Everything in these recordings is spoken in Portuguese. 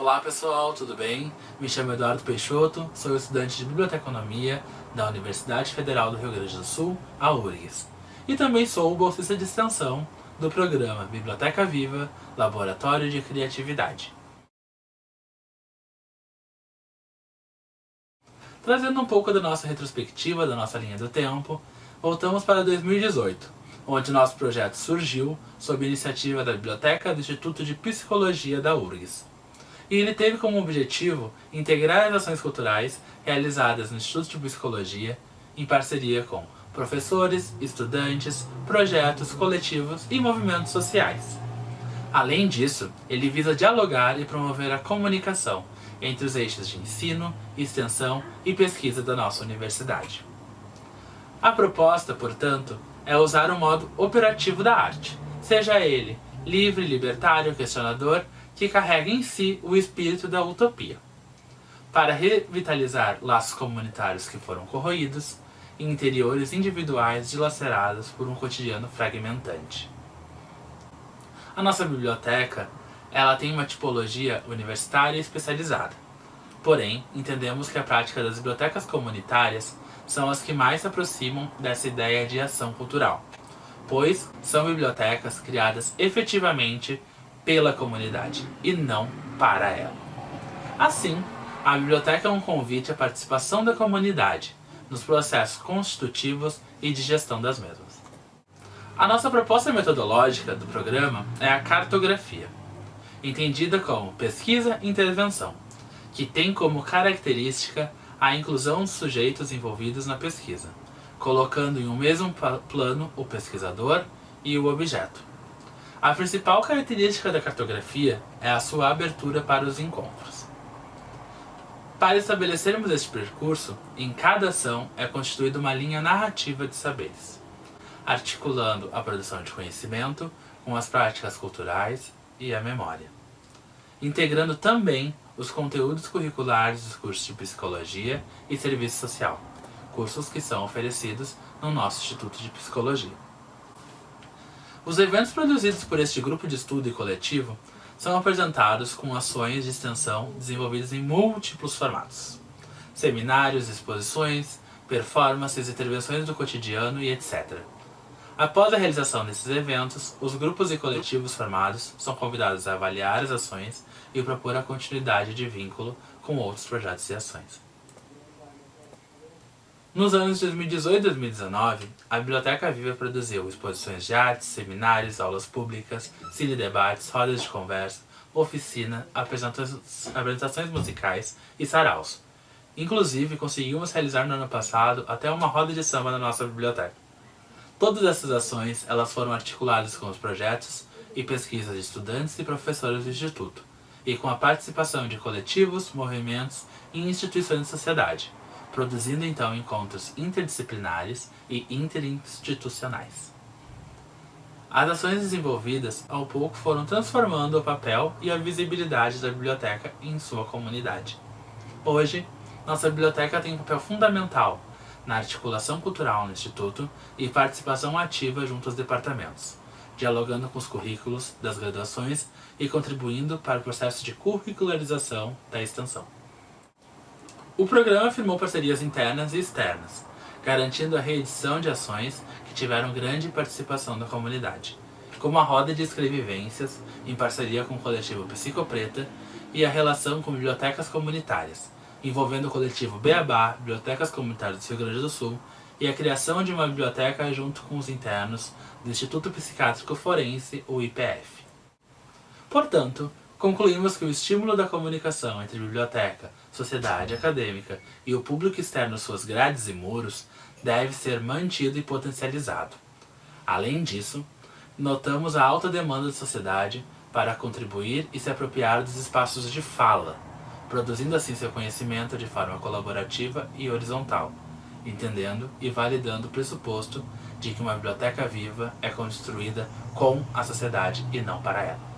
Olá pessoal, tudo bem? Me chamo Eduardo Peixoto, sou estudante de Biblioteconomia da Universidade Federal do Rio Grande do Sul, a URGS. E também sou bolsista de extensão do programa Biblioteca Viva Laboratório de Criatividade. Trazendo um pouco da nossa retrospectiva, da nossa linha do tempo, voltamos para 2018, onde nosso projeto surgiu sob iniciativa da Biblioteca do Instituto de Psicologia da URGS. E ele teve como objetivo integrar as ações culturais realizadas no Instituto de Psicologia em parceria com professores, estudantes, projetos, coletivos e movimentos sociais. Além disso, ele visa dialogar e promover a comunicação entre os eixos de ensino, extensão e pesquisa da nossa universidade. A proposta, portanto, é usar o modo operativo da arte, seja ele livre, libertário, questionador, que carrega em si o espírito da utopia, para revitalizar laços comunitários que foram corroídos e interiores individuais dilacerados por um cotidiano fragmentante. A nossa biblioteca ela tem uma tipologia universitária especializada. Porém, entendemos que a prática das bibliotecas comunitárias são as que mais se aproximam dessa ideia de ação cultural, pois são bibliotecas criadas efetivamente pela comunidade e não para ela. Assim, a biblioteca é um convite à participação da comunidade nos processos constitutivos e de gestão das mesmas. A nossa proposta metodológica do programa é a cartografia, entendida como pesquisa e intervenção, que tem como característica a inclusão dos sujeitos envolvidos na pesquisa, colocando em um mesmo plano o pesquisador e o objeto. A principal característica da cartografia é a sua abertura para os encontros. Para estabelecermos este percurso, em cada ação é constituída uma linha narrativa de saberes, articulando a produção de conhecimento com as práticas culturais e a memória, integrando também os conteúdos curriculares dos cursos de Psicologia e Serviço Social, cursos que são oferecidos no nosso Instituto de Psicologia. Os eventos produzidos por este grupo de estudo e coletivo são apresentados com ações de extensão desenvolvidas em múltiplos formatos. Seminários, exposições, performances, intervenções do cotidiano e etc. Após a realização desses eventos, os grupos e coletivos formados são convidados a avaliar as ações e propor a continuidade de vínculo com outros projetos e ações. Nos anos 2018 e 2019, a Biblioteca Viva produziu exposições de artes, seminários, aulas públicas, cine-debates, rodas de conversa, oficina, apresentações, apresentações musicais e saraus. Inclusive, conseguimos realizar no ano passado até uma roda de samba na nossa biblioteca. Todas essas ações elas foram articuladas com os projetos e pesquisas de estudantes e professores do Instituto, e com a participação de coletivos, movimentos e instituições de sociedade, produzindo então encontros interdisciplinares e interinstitucionais. As ações desenvolvidas ao pouco foram transformando o papel e a visibilidade da biblioteca em sua comunidade. Hoje, nossa biblioteca tem um papel fundamental na articulação cultural no Instituto e participação ativa junto aos departamentos, dialogando com os currículos das graduações e contribuindo para o processo de curricularização da extensão. O programa firmou parcerias internas e externas, garantindo a reedição de ações que tiveram grande participação da comunidade, como a Roda de Escrevivências, em parceria com o coletivo Psicopreta, e a relação com bibliotecas comunitárias, envolvendo o coletivo Beabá, Bibliotecas Comunitárias do Rio Grande do Sul, e a criação de uma biblioteca junto com os internos do Instituto Psiquiátrico Forense, o IPF. Portanto, Concluímos que o estímulo da comunicação entre biblioteca, sociedade acadêmica e o público externo suas grades e muros deve ser mantido e potencializado. Além disso, notamos a alta demanda da sociedade para contribuir e se apropriar dos espaços de fala, produzindo assim seu conhecimento de forma colaborativa e horizontal, entendendo e validando o pressuposto de que uma biblioteca viva é construída com a sociedade e não para ela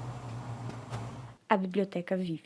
a biblioteca vive.